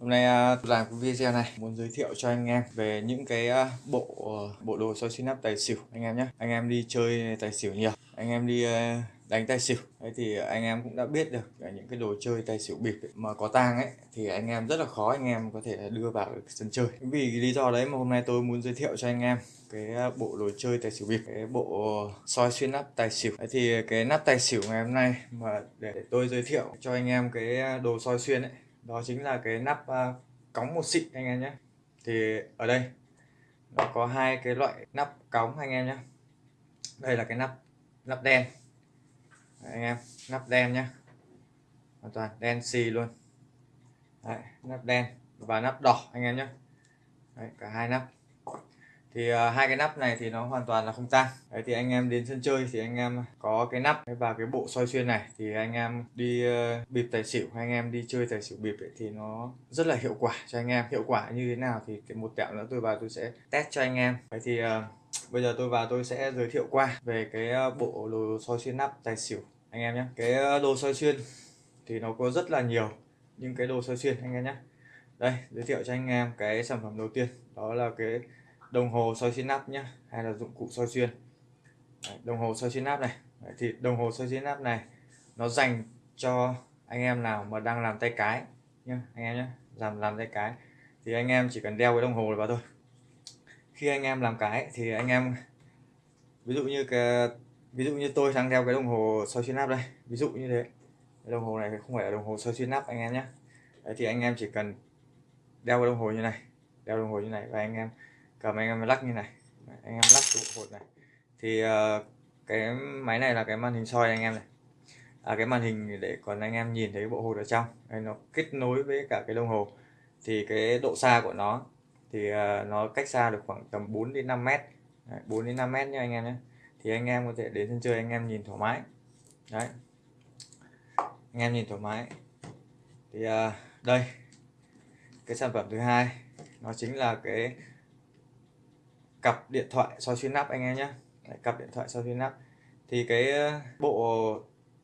Hôm nay à, tôi làm cái video này muốn giới thiệu cho anh em về những cái à, bộ ờ, bộ đồ soi xuyên nắp tài xỉu anh em nhé. Anh em đi chơi tài xỉu nhiều, anh em đi à, đánh tài xỉu đấy thì anh em cũng đã biết được những cái đồ chơi tài xỉu bịp ấy, mà có tang ấy thì anh em rất là khó anh em có thể đưa vào sân chơi. Vì lý do đấy mà hôm nay tôi muốn giới thiệu cho anh em cái bộ đồ chơi tài xỉu bịp cái bộ soi xuyên nắp tài xỉu đấy thì cái nắp tài xỉu ngày hôm nay mà để tôi giới thiệu cho anh em cái đồ soi xuyên ấy đó chính là cái nắp ờ, uh, cống một xịn anh em nhé. Thì ở đây nó có hai cái loại nắp cống anh em nhé. Đây là cái nắp nắp đen. Đấy, anh em nắp đen nhé. Hoàn toàn đen xì luôn. Đấy, nắp đen và nắp đỏ anh em nhé. Đấy, cả hai nắp thì uh, hai cái nắp này thì nó hoàn toàn là không tan. đấy thì anh em đến sân chơi thì anh em có cái nắp và cái bộ soi xuyên này thì anh em đi uh, bịp tài xỉu anh em đi chơi tài xỉu bịp ấy, thì nó rất là hiệu quả cho anh em. Hiệu quả như thế nào thì cái một tẹo nữa tôi vào tôi sẽ test cho anh em. Đấy thì uh, bây giờ tôi vào tôi sẽ giới thiệu qua về cái ờ, bộ đồ soi xuyên nắp tài xỉu anh em nhé. Cái đồ soi xuyên thì nó có rất là nhiều những cái đồ soi xuyên anh em nhé. Đây giới thiệu cho anh em cái sản phẩm đầu tiên đó là cái đồng hồ soi xuyên nắp nhé hay là dụng cụ soi xuyên. Đấy, đồng hồ soi xuyên nắp này. Đấy, thì đồng hồ soi xuyên nắp này nó dành cho anh em nào mà đang làm tay cái nhá anh em nhé làm làm tay cái. Thì anh em chỉ cần đeo cái đồng hồ này vào thôi. Khi anh em làm cái thì anh em ví dụ như cái ví dụ như tôi đang đeo cái đồng hồ soi xuyên nắp đây ví dụ như thế. Cái đồng hồ này không phải là đồng hồ soi xuyên nắp anh em nhé Đấy, thì anh em chỉ cần đeo cái đồng hồ như này đeo đồng hồ như này và anh em cầm anh em lắc như này. Anh em lắc trụ hột này. Thì uh, cái máy này là cái màn hình soi anh em này. À, cái màn hình để còn anh em nhìn thấy bộ hột ở trong. Đây nó kết nối với cả cái đồng hồ. Thì cái độ xa của nó thì uh, nó cách xa được khoảng tầm 4 đến 5 mét. Đấy, 4 đến 5 mét nha anh em nhé. Thì anh em có thể đến sân chơi anh em nhìn thoải mái. Đấy. Anh em nhìn thoải mái. Thì uh, đây. Cái sản phẩm thứ hai nó chính là cái cặp điện thoại soi xuyên nắp anh em nhé cặp điện thoại soi xuyên nắp thì cái uh, bộ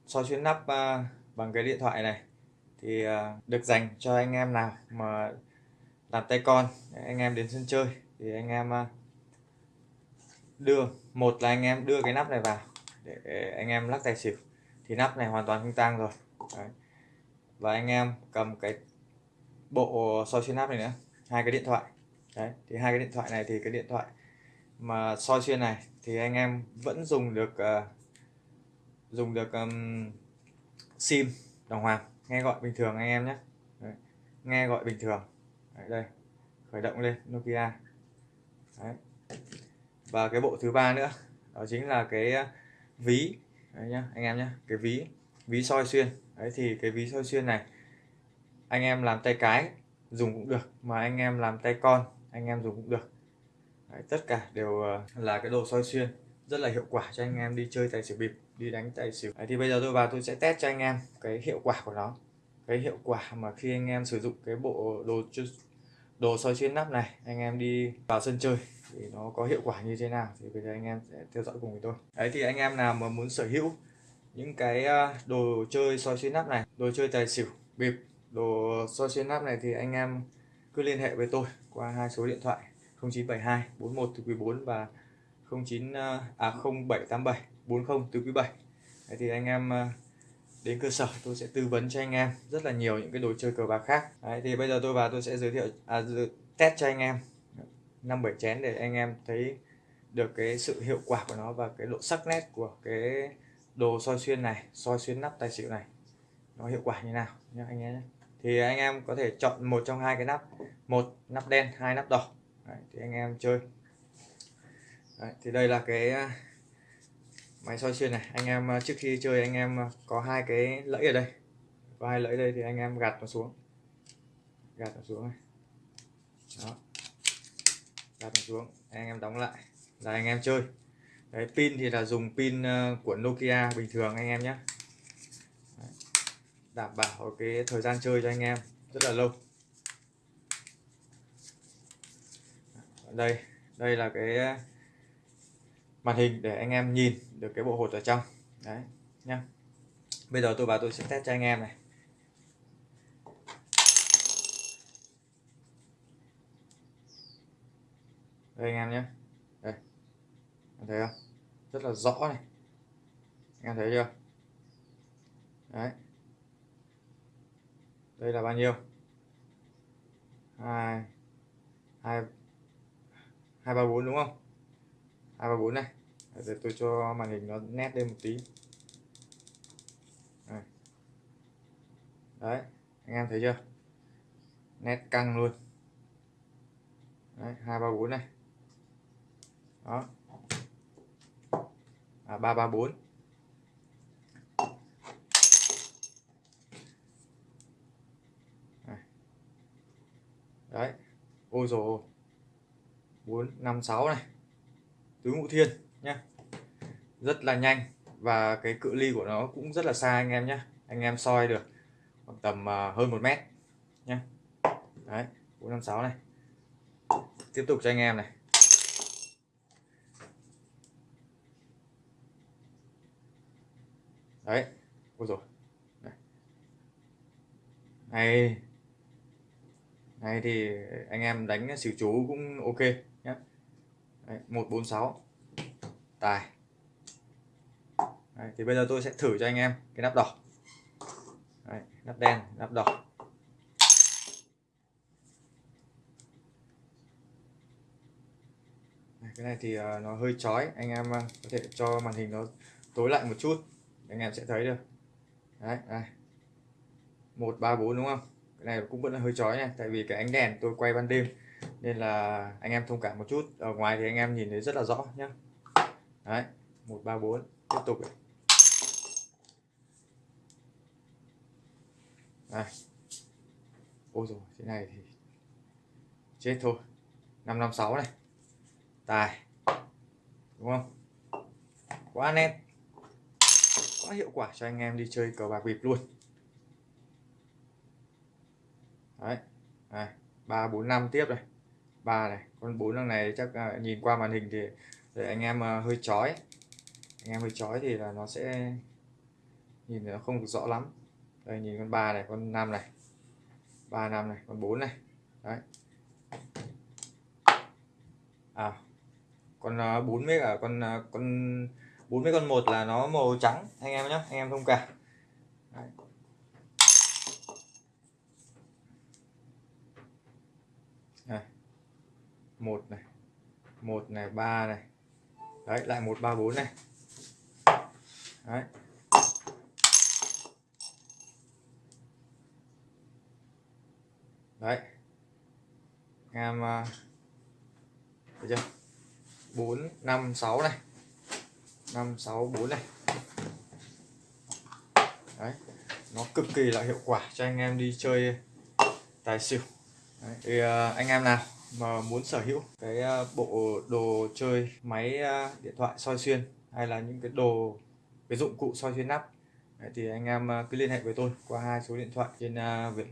soi xuyên nắp uh, bằng cái điện thoại này thì uh, được dành cho anh em nào mà làm tay con anh em đến sân chơi thì anh em đưa, một là anh em đưa cái nắp này vào để anh em lắc tài xỉu thì nắp này hoàn toàn không tang rồi Đấy. và anh em cầm cái bộ soi xuyên nắp này nữa, hai cái điện thoại Đấy. thì hai cái điện thoại này thì cái điện thoại mà soi xuyên này thì anh em vẫn dùng được uh, dùng được um, sim đồng hoàng nghe gọi bình thường anh em nhé. Đấy. nghe gọi bình thường. Đấy, đây khởi động lên Nokia. Đấy. và cái bộ thứ ba nữa đó chính là cái ờ, ví. Đấy nhá anh em nhé cái ví ví soi xuyên. Đấy thì cái ví soi xuyên này anh em làm tay cái dùng cũng được mà anh em làm tay con anh em dùng cũng được. Đấy, tất cả đều ờ, là cái đồ soi xuyên rất là hiệu quả cho anh em đi chơi tài xỉu bịp đi đánh tài xỉu. Đấy, thì bây giờ tôi vào tôi sẽ test cho anh em cái hiệu quả của nó. Cái hiệu quả mà khi anh em sử dụng cái bộ đồ đồ soi xuyên nắp này anh em đi vào sân chơi thì nó có hiệu quả như thế nào thì bây giờ anh em sẽ theo dõi cùng với tôi. Đấy thì anh em nào mà muốn sở hữu những cái ờ, đồ chơi soi xuyên nắp này đồ chơi tài xỉu bịp đồ soi xuyên nắp này thì anh em cứ liên hệ với tôi qua hai số điện thoại. 0972 41 từ quý 4 và 09 à, à 0787 40 từ quý 7 Đấy thì anh em à, đến cơ sở tôi sẽ tư vấn cho anh em rất là nhiều những cái đồ chơi cờ bạc khác. Đấy thì bây giờ tôi vào tôi sẽ giới thiệu à, test cho anh em. Năm bảy chén để anh em thấy được cái sự hiệu quả của nó và cái độ sắc nét của cái đồ soi xuyên này soi xuyên nắp tài xỉu này. Nó hiệu quả như nào nhé anh em nhé. Thì anh em có thể chọn một trong hai cái nắp một nắp đen hai nắp đỏ. Đấy, thì anh em chơi. Đấy, thì đây là cái à, máy soi xuyên này. Anh em à, trước khi chơi anh em à, có hai cái lẫy ở đây. Có hai lẫy đây thì anh em gạt nó xuống. Gạt nó xuống này. Đó. Gạt nó xuống. Anh em đóng lại. Là anh em chơi. Đấy pin thì là dùng pin của Nokia bình thường anh em nhé. Đảm bảo cái thời gian chơi cho anh em rất là lâu. đây đây là cái ờ, màn hình để anh em nhìn được cái bộ hột ở trong. Đấy, nhá. Bây giờ tôi bảo tôi sẽ test cho anh em này. Đây anh em nhé đây. Anh thấy không? Rất là rõ này. Anh em thấy chưa? Đấy. Đây là bao nhiêu? Hai hai hai ba bốn đúng không? hai ba bốn này. Để tôi cho màn hình nó nét lên một tí. Đây. đấy, anh em thấy chưa? Nét căng luôn. Đấy, hai ba bốn này. Đó. À ba ba bốn. Đấy ôi rồi bốn, năm, sáu này. Tứ ngũ thiên nhá. Rất là nhanh và cái cự ly của nó cũng rất là xa anh em nhé anh em soi được khoảng tầm à, hơn một mét nhé đấy, bốn, năm, sáu này. Tiếp tục cho anh em này. Đấy, ôi rồi này này thì anh em đánh xỉu chú cũng ok nhé một bốn sáu. Tài. Đấy, thì bây giờ tôi sẽ thử cho anh em cái nắp đỏ. Đấy, nắp đen nắp đỏ. Đấy, cái này thì ờ, nó hơi chói. Anh em ờ, có thể cho màn hình nó tối lại một chút. Anh em sẽ thấy được. Đấy đây. Một ba bốn đúng không? Cái này cũng vẫn là hơi chói này tại vì cái ánh đèn tôi quay ban đêm, nên là anh em thông cảm một chút. Ở ngoài thì anh em nhìn thấy rất là rõ nhé đấy, một, ba, bốn, tiếp tục này. ôi rồi thế này thì chết thôi. 556 này. Tài. Đúng không? Quá nét. Quá hiệu quả cho anh em đi chơi cờ bạc bịp luôn đấy. Này, ba, bốn, năm tiếp này. Ba này, con bốn thằng này chắc à, nhìn qua màn hình thì để anh em à, hơi chói. Anh em hơi chói thì là nó sẽ nhìn nó không được rõ lắm. Đây, nhìn con ba này, con năm này. Ba, năm này, con bốn này. Đấy. À con à, bốn mấy cả con con, bốn mấy con một là nó màu trắng, anh em nhé anh em thông cảm. Đấy. này một này. Một này, ba này. Đấy, lại một, ba, bốn này. Đấy. Đấy. Em à, thấy chưa? Bốn, năm, sáu này. Năm, sáu, bốn này. Đấy. Nó cực kỳ là hiệu quả cho anh em đi chơi tài xỉu. Đấy. thì à, anh em nào? Mà muốn sở hữu cái à, bộ đồ chơi máy à, điện thoại soi xuyên hay là những cái đồ cái dụng cụ soi xuyên nắp Đấy, thì anh em à, cứ liên hệ với tôi qua hai số điện thoại trên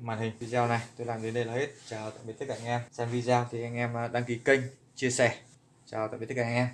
màn hình video này. Tôi làm đến đây là hết. Chào tạm biệt tất cả anh em. Xem video thì anh em đăng ký kênh chia sẻ. Chào tạm biệt tất cả anh em.